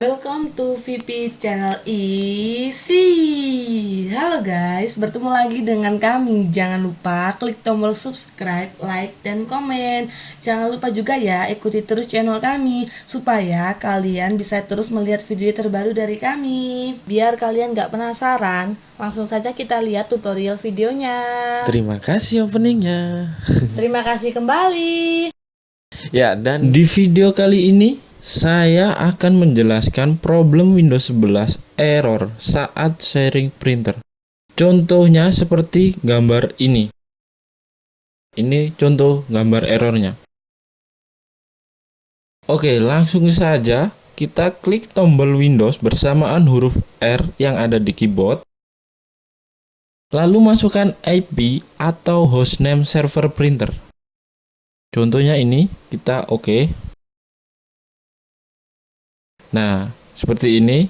Welcome to VP channel Easy Halo guys, bertemu lagi dengan kami. Jangan lupa klik tombol subscribe, like, dan komen. Jangan lupa juga ya ikuti terus channel kami Supaya kalian bisa terus melihat video terbaru dari kami. Biar kalian gak penasaran Langsung saja kita lihat tutorial videonya. Terima kasih openingnya. Terima kasih kembali. Ya dan di video kali ini saya akan menjelaskan problem Windows 11 error saat sharing printer. Contohnya seperti gambar ini. Ini contoh gambar errornya. Oke, langsung saja kita klik tombol Windows bersamaan huruf R yang ada di keyboard. Lalu masukkan IP atau hostname server printer. Contohnya ini, kita oke. Okay. Nah, seperti ini.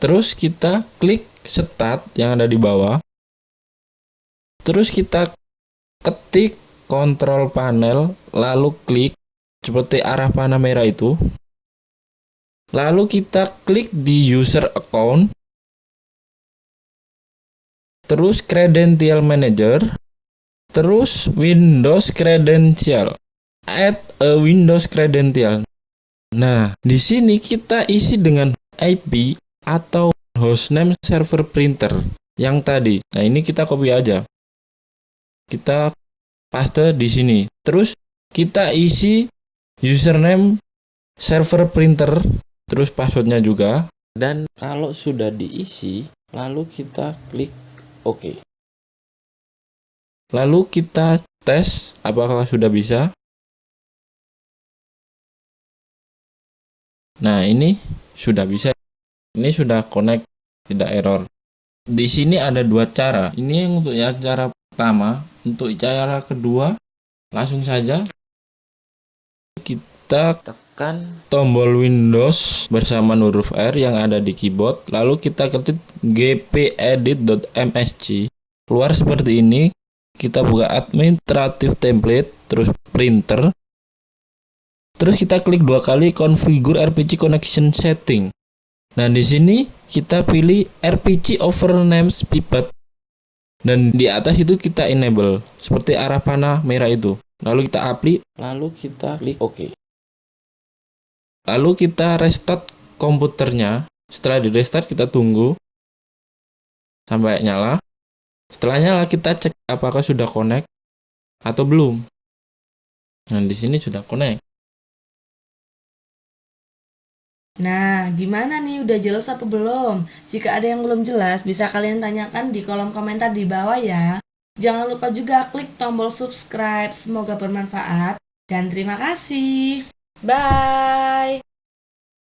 Terus kita klik start yang ada di bawah. Terus kita ketik kontrol panel, lalu klik seperti arah panah merah itu. Lalu kita klik di user account. Terus credential manager. Terus Windows credential. Add a Windows credential. Nah, di sini kita isi dengan IP atau hostname server printer yang tadi. Nah, ini kita copy aja. Kita paste di sini. Terus kita isi username server printer, terus passwordnya juga. Dan kalau sudah diisi, lalu kita klik OK. Lalu kita tes apakah sudah bisa. Nah, ini sudah bisa. Ini sudah connect, tidak error. Di sini ada dua cara. Ini yang untuk ya cara pertama. Untuk cara kedua, langsung saja kita tekan tombol Windows bersama huruf R yang ada di keyboard. Lalu kita ketik gpedit.msg. Keluar seperti ini. Kita buka administrative template, terus printer, Terus kita klik dua kali configure RPG connection setting. Nah, di sini kita pilih RPG over names pivot. Dan di atas itu kita enable seperti arah panah merah itu. Lalu kita apply, lalu kita klik OK. Lalu kita restart komputernya. Setelah di restart kita tunggu sampai nyala. Setelah nyala kita cek apakah sudah connect atau belum. Nah, di sini sudah connect. Nah, gimana nih? Udah jelas apa belum? Jika ada yang belum jelas, bisa kalian tanyakan di kolom komentar di bawah ya. Jangan lupa juga klik tombol subscribe. Semoga bermanfaat. Dan terima kasih. Bye.